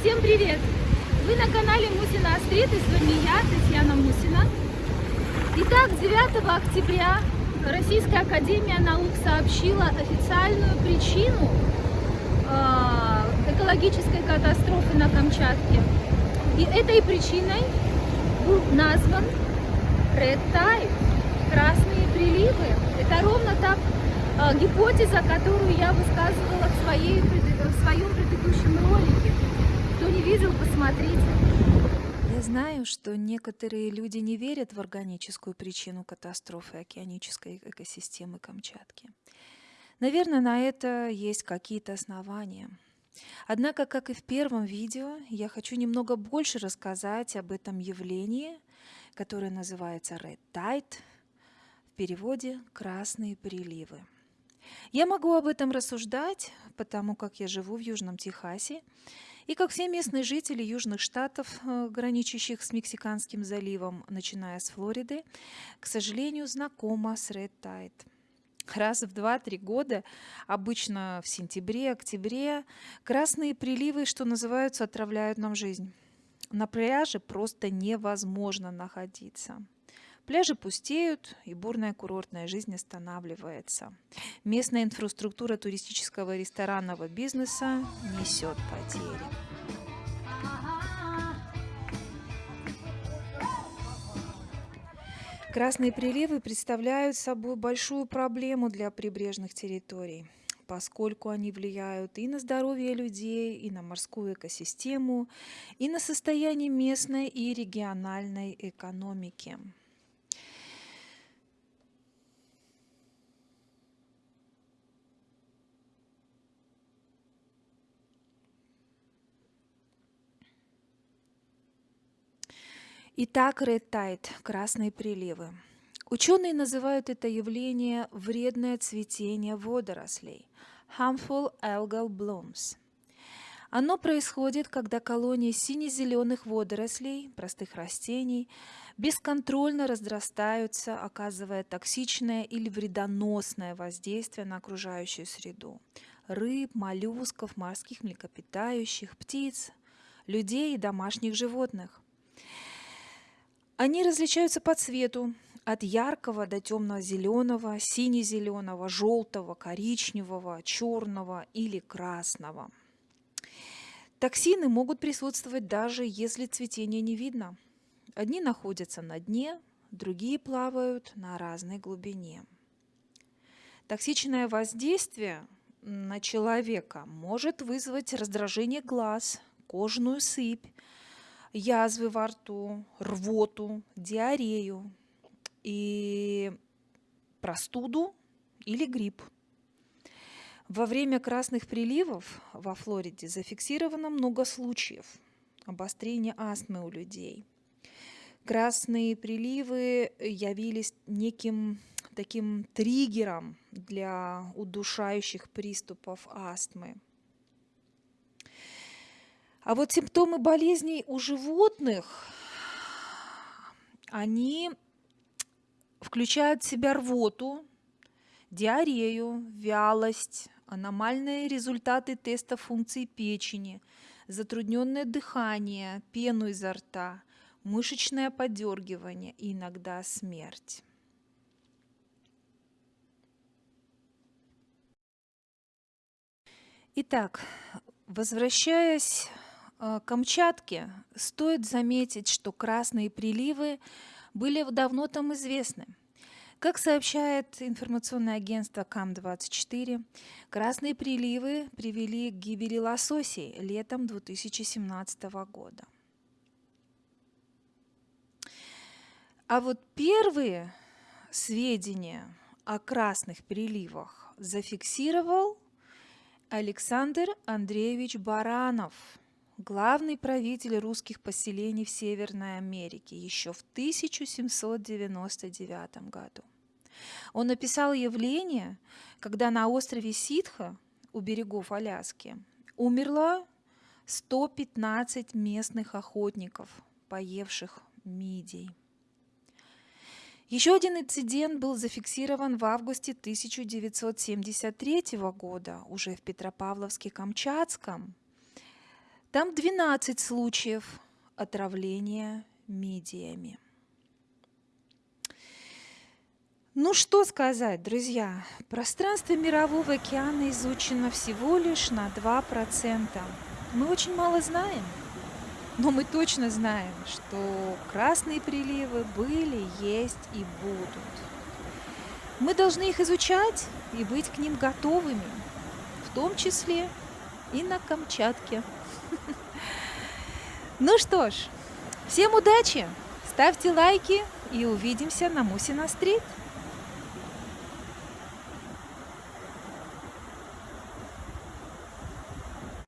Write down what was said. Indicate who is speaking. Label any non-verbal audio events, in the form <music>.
Speaker 1: Всем привет! Вы на канале Мусина Астрит и с вами я, Татьяна Мусина. Итак, 9 октября Российская Академия Наук сообщила официальную причину э, экологической катастрофы на Камчатке. И этой причиной был назван Red Tide, красные приливы. Это ровно так гипотеза, которую я высказывала в, своей, в своем предыдущем ролике. Кто не видел, посмотрите.
Speaker 2: Я знаю, что некоторые люди не верят в органическую причину катастрофы океанической экосистемы Камчатки. Наверное, на это есть какие-то основания. Однако, как и в первом видео, я хочу немного больше рассказать об этом явлении, которое называется Red Tide, в переводе «красные приливы». Я могу об этом рассуждать, потому как я живу в Южном Техасе, и как все местные жители южных штатов, э, граничащих с Мексиканским заливом, начиная с Флориды, к сожалению, знакома с Red Tide. Раз в 2-3 года, обычно в сентябре-октябре, красные приливы, что называется, отравляют нам жизнь. На пляже просто невозможно находиться. Пляжи пустеют, и бурная курортная жизнь останавливается. Местная инфраструктура туристического и ресторанного бизнеса несет потери. Красные приливы представляют собой большую проблему для прибрежных территорий, поскольку они влияют и на здоровье людей, и на морскую экосистему, и на состояние местной и региональной экономики. Итак, Red Tide – красные приливы. Ученые называют это явление вредное цветение водорослей – harmful algal blooms. Оно происходит, когда колонии сине-зеленых водорослей, простых растений, бесконтрольно разрастаются, оказывая токсичное или вредоносное воздействие на окружающую среду – рыб, моллюсков, морских млекопитающих, птиц, людей и домашних животных. Они различаются по цвету, от яркого до темно-зеленого, сине-зеленого, желтого, коричневого, черного или красного. Токсины могут присутствовать даже если цветение не видно. Одни находятся на дне, другие плавают на разной глубине. Токсичное воздействие на человека может вызвать раздражение глаз, кожную сыпь, язвы во рту, рвоту, диарею и простуду или грипп. Во время красных приливов во Флориде зафиксировано много случаев обострения астмы у людей. Красные приливы явились неким таким триггером для удушающих приступов астмы. А вот симптомы болезней у животных, они включают в себя рвоту, диарею, вялость, аномальные результаты теста функций печени, затрудненное дыхание, пену изо рта, мышечное подергивание и иногда смерть. Итак, возвращаясь Камчатке стоит заметить, что красные приливы были давно там известны. Как сообщает информационное агентство КАМ-24, красные приливы привели к гибели лососей летом 2017 года. А вот первые сведения о красных приливах зафиксировал Александр Андреевич Баранов – главный правитель русских поселений в Северной Америке еще в 1799 году. Он описал явление, когда на острове Ситха у берегов Аляски умерло 115 местных охотников, поевших мидий. Еще один инцидент был зафиксирован в августе 1973 года, уже в Петропавловске-Камчатском. Там 12 случаев отравления мидиями. Ну что сказать, друзья, пространство Мирового океана изучено всего лишь на 2%. Мы очень мало знаем, но мы точно знаем, что красные приливы были, есть и будут. Мы должны их изучать и быть к ним готовыми, в том числе и на Камчатке. <laughs> Ну что ж, всем удачи, ставьте лайки и увидимся на Мусина стрит.